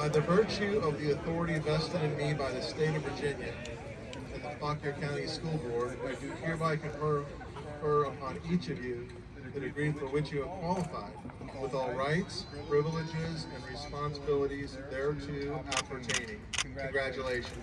By the virtue of the authority vested in me by the state of Virginia and the Fauquier County School Board, I do hereby confer, confer upon each of you the degree for which you have qualified, with all rights, privileges, and responsibilities thereto appertaining. Congratulations.